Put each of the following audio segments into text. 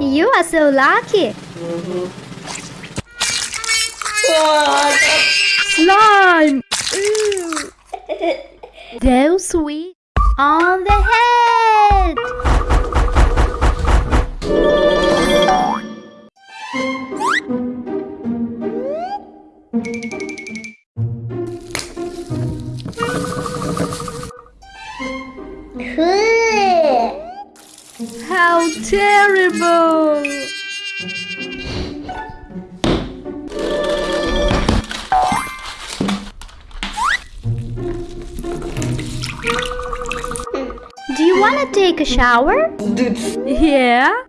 You are so lucky. Slime. Ew. So sweet. On the head. Do you want to take a shower? Yeah,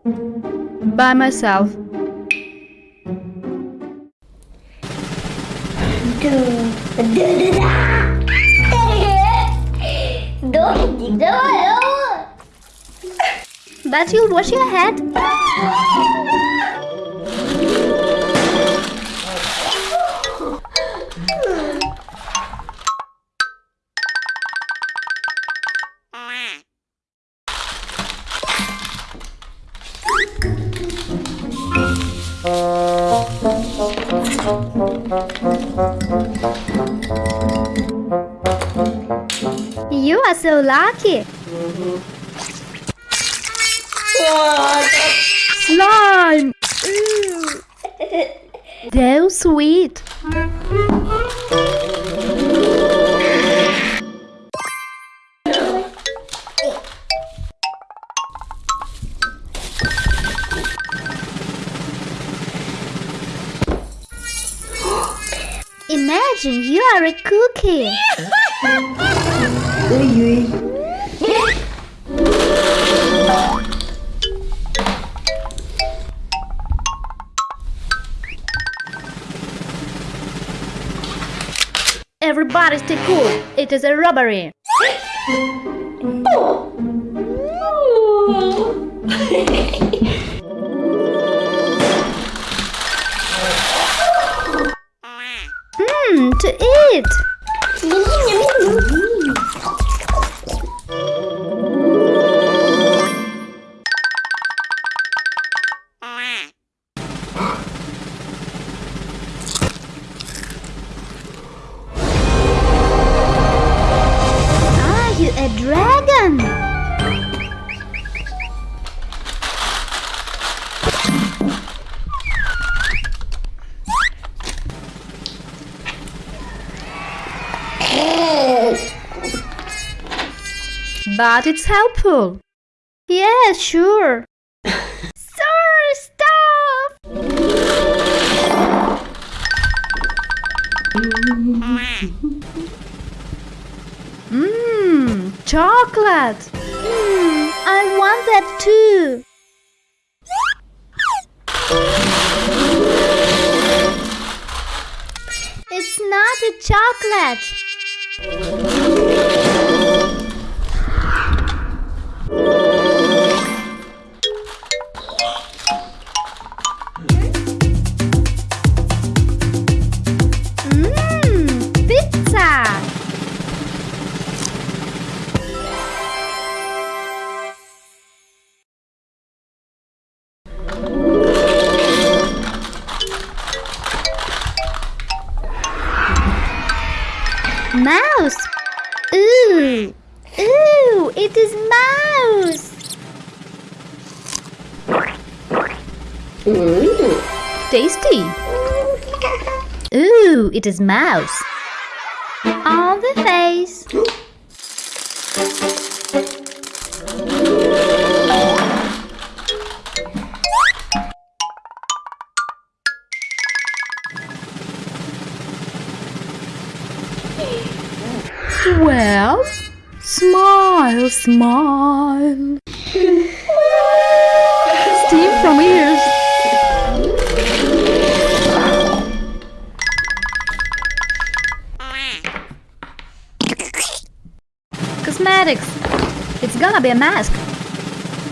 by myself. But you'll wash your head. You are so lucky. Slime! Ew. So sweet. Imagine you are a cookie. Everybody stay cool. It is a robbery. Mmm, But it's helpful. Yeah, sure. Sir, stop! Mmm, chocolate. Mmm, I want that too. It's not a chocolate. Ooh. Ooh, it is mouse. Ooh! Tasty. Ooh, it is mouse. On the face. smile. Steam from ears. Cosmetics. It's gonna be a mask.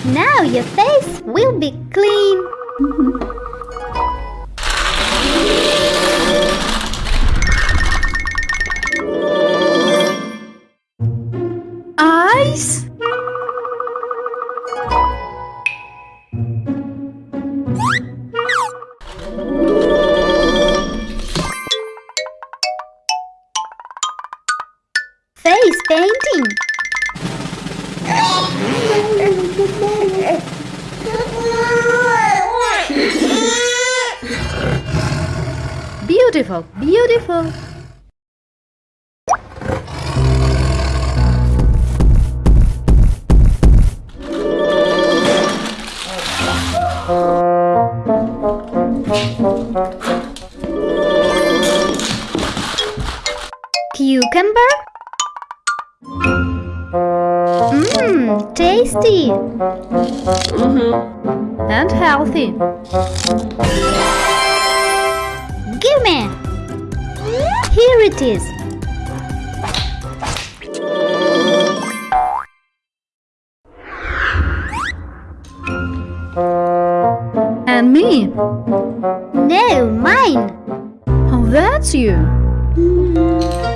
Now your face will be clean. Beautiful, beautiful. Cucumber? Mmm, tasty mm-hmm. and healthy. Gimme! Here it is. And me. No, mine. Oh, that's you. Looks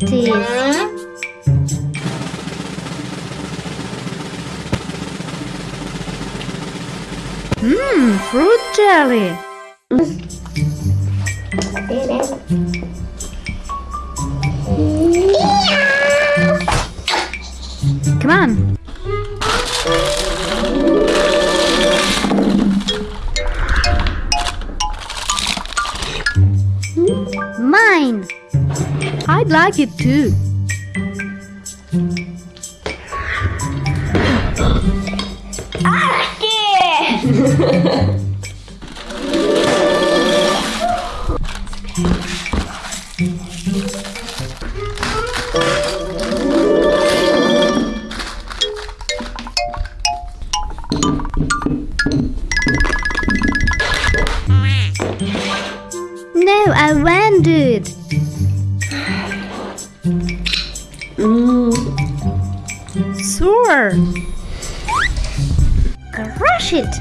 it is. Mmm, fruit jelly. Come on. Mine. I'd like it too. No, I won't do it. It.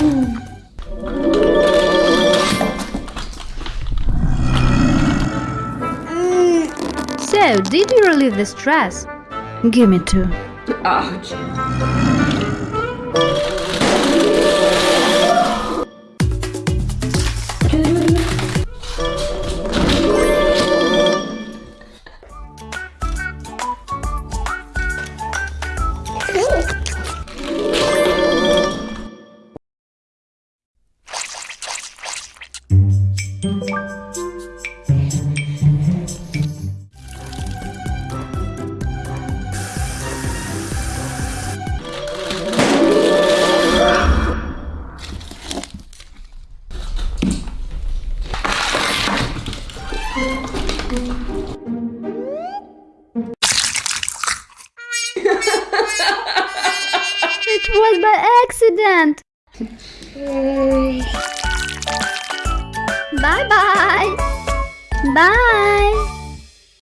Mm. So, did you relieve the stress? Give me two. Ouch. It was by accident. Bye bye. Bye.